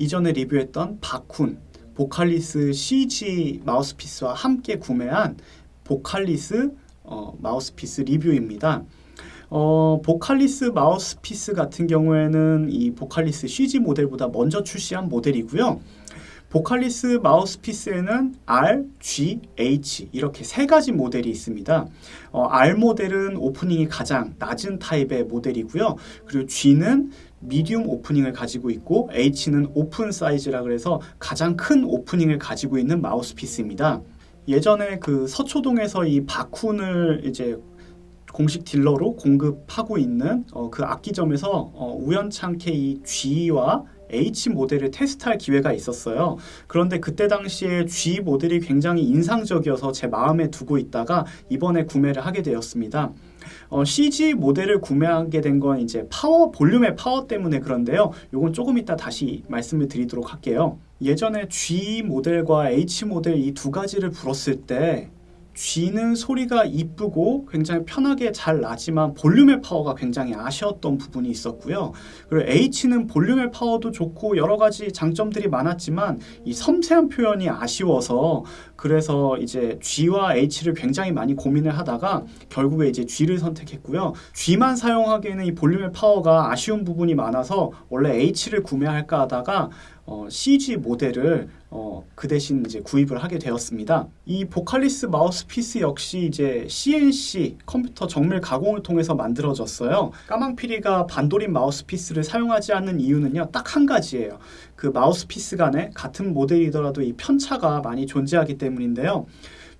이전에 리뷰했던 Backun Vocalise CG 마우스피스와 함께 구매한 Vocalise 어, 마우스피스 리뷰입니다. 어, Vocalise 마우스피스 같은 경우에는 이 Vocalise CG 모델보다 먼저 출시한 모델이고요. Vocalise 마우스피스에는 R, G, H 이렇게 세 가지 모델이 있습니다. 어, R 모델은 오프닝이 가장 낮은 타입의 모델이고요. 그리고 G는 미디움 오프닝을 가지고 있고 H는 오픈 사이즈라 그래서 가장 큰 오프닝을 가지고 있는 마우스피스입니다. 예전에 그 서초동에서 이 바쿤을 이제 공식 딜러로 공급하고 있는 어, 그 악기점에서 어, 우연찮게 이 G와 H 모델을 테스트할 기회가 있었어요. 그런데 그때 당시에 G 모델이 굉장히 인상적이어서 제 마음에 두고 있다가 이번에 구매를 하게 되었습니다. 어, CG 모델을 구매하게 된 건 이제 파워 볼륨의 파워 때문에 그런데요. 이건 조금 이따 다시 말씀을 드리도록 할게요. 예전에 G 모델과 H 모델 이 두 가지를 불었을 때 G는 소리가 이쁘고 굉장히 편하게 잘 나지만 볼륨의 파워가 굉장히 아쉬웠던 부분이 있었고요. 그리고 H는 볼륨의 파워도 좋고 여러 가지 장점들이 많았지만 이 섬세한 표현이 아쉬워서 그래서 이제 G와 H를 굉장히 많이 고민을 하다가 결국에 이제 G를 선택했고요. G만 사용하기에는 이 볼륨의 파워가 아쉬운 부분이 많아서 원래 H를 구매할까 하다가 어, CG 모델을 어, 그 대신 이제 구입을 하게 되었습니다. 이 보칼리스 마우스피스 역시 이제 CNC 컴퓨터 정밀 가공을 통해서 만들어졌어요. 까망피리가 반도린 마우스피스를 사용하지 않는 이유는요, 딱 한 가지예요. 그 마우스피스 간에 같은 모델이더라도 이 편차가 많이 존재하기 때문인데요.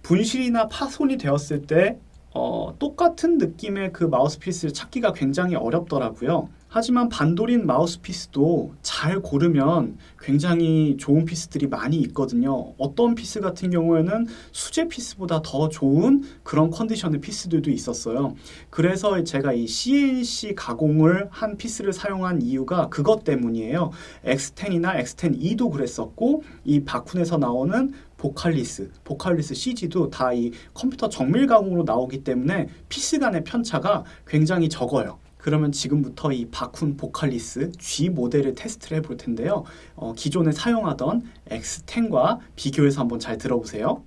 분실이나 파손이 되었을 때 어, 똑같은 느낌의 그 마우스피스를 찾기가 굉장히 어렵더라고요. 하지만 Vandoren 마우스피스도 잘 고르면 굉장히 좋은 피스들이 많이 있거든요. 어떤 피스 같은 경우에는 수제 피스보다 더 좋은 그런 컨디션의 피스들도 있었어요. 그래서 제가 이 CNC 가공을 한 피스를 사용한 이유가 그것 때문이에요. X10이나 X10E도 그랬었고 이 바쿤에서 나오는 보칼리스, 보칼리스 CG도 다 이 컴퓨터 정밀 가공으로 나오기 때문에 피스 간의 편차가 굉장히 적어요. 그러면 지금부터 이 Backun Vocalise G 모델을 테스트를 해볼 텐데요. 어, 기존에 사용하던 X10과 비교해서 한번 잘 들어보세요.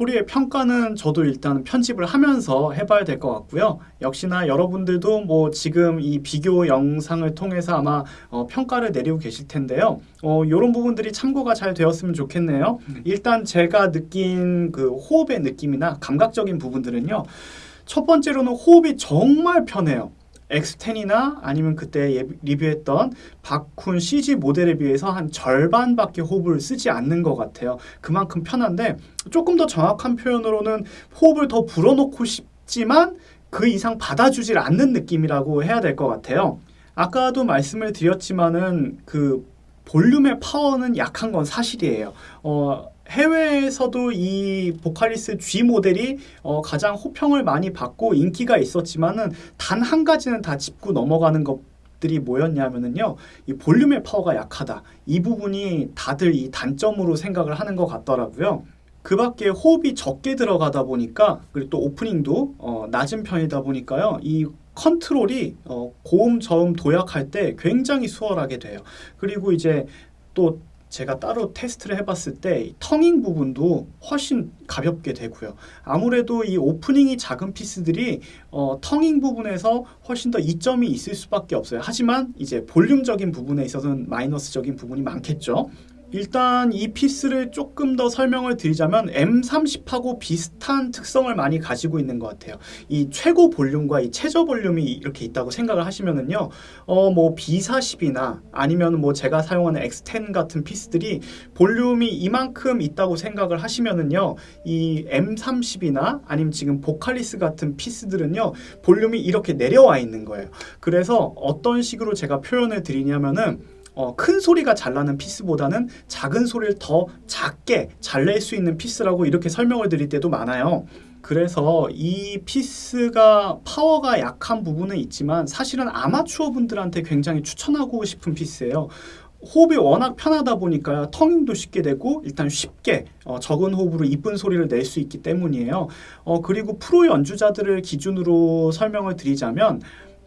소리의 평가는 저도 일단 편집을 하면서 해봐야 될 것 같고요. 역시나 여러분들도 뭐 지금 이 비교 영상을 통해서 아마 어, 평가를 내리고 계실 텐데요. 어, 이런 부분들이 참고가 잘 되었으면 좋겠네요. 일단 제가 느낀 그 호흡의 느낌이나 감각적인 부분들은요. 첫 번째로는 호흡이 정말 편해요. X10이나 아니면 그때 예, 리뷰했던 바쿤 CG 모델에 비해서 한 절반밖에 호흡을 쓰지 않는 것 같아요. 그만큼 편한데 조금 더 정확한 표현으로는 호흡을 더 불어넣고 싶지만 그 이상 받아주질 않는 느낌이라고 해야 될 것 같아요. 아까도 말씀을 드렸지만은 그 볼륨의 파워는 약한 건 사실이에요. 어, 해외에서도 이 보칼리스 G 모델이 어, 가장 호평을 많이 받고 인기가 있었지만은 단 한 가지는 다 짚고 넘어가는 것 들이 뭐였냐면은요. 이 볼륨의 파워가 약하다. 이 부분이 다들 이 단점으로 생각을 하는 것 같더라고요. 그 밖에 호흡이 적게 들어가다 보니까 그리고 또 오프닝도 어, 낮은 편이다 보니까요. 이 컨트롤이 어, 고음 저음 도약할 때 굉장히 수월하게 돼요. 그리고 이제 또 제가 따로 테스트를 해봤을 때 텅잉 부분도 훨씬 가볍게 되고요. 아무래도 이 오프닝이 작은 피스들이 어, 텅잉 부분에서 훨씬 더 이점이 있을 수밖에 없어요. 하지만 이제 볼륨적인 부분에 있어서는 마이너스적인 부분이 많겠죠. 일단 이 피스를 조금 더 설명을 드리자면 M30하고 비슷한 특성을 많이 가지고 있는 것 같아요. 이 최고 볼륨과 이 최저 볼륨이 이렇게 있다고 생각을 하시면은요, 어, 뭐 B40이나 아니면 뭐 제가 사용하는 X10 같은 피스들이 볼륨이 이만큼 있다고 생각을 하시면은요, 이 M30이나 아니면 지금 Vocalise 같은 피스들은요, 볼륨이 이렇게 내려와 있는 거예요. 그래서 어떤 식으로 제가 표현을 드리냐면은 어, 큰 소리가 잘 나는 피스보다는 작은 소리를 더 작게 잘 낼 수 있는 피스라고 이렇게 설명을 드릴 때도 많아요. 그래서 이 피스가 파워가 약한 부분은 있지만 사실은 아마추어 분들한테 굉장히 추천하고 싶은 피스예요. 호흡이 워낙 편하다 보니까 텅잉도 쉽게 되고 일단 쉽게 어, 적은 호흡으로 이쁜 소리를 낼 수 있기 때문이에요. 어, 그리고 프로 연주자들을 기준으로 설명을 드리자면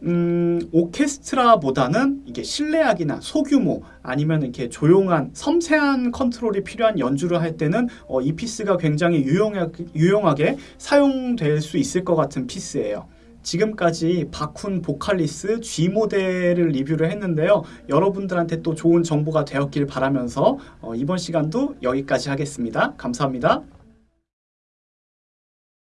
음, 오케스트라보다는 이게 실내악이나 소규모 아니면 이렇게 조용한 섬세한 컨트롤이 필요한 연주를 할 때는 어, 이 피스가 굉장히 유용하게, 유용하게 사용될 수 있을 것 같은 피스예요. 지금까지 Backun Vocalise G 모델을 리뷰를 했는데요. 여러분들한테 또 좋은 정보가 되었길 바라면서 어, 이번 시간도 여기까지 하겠습니다. 감사합니다.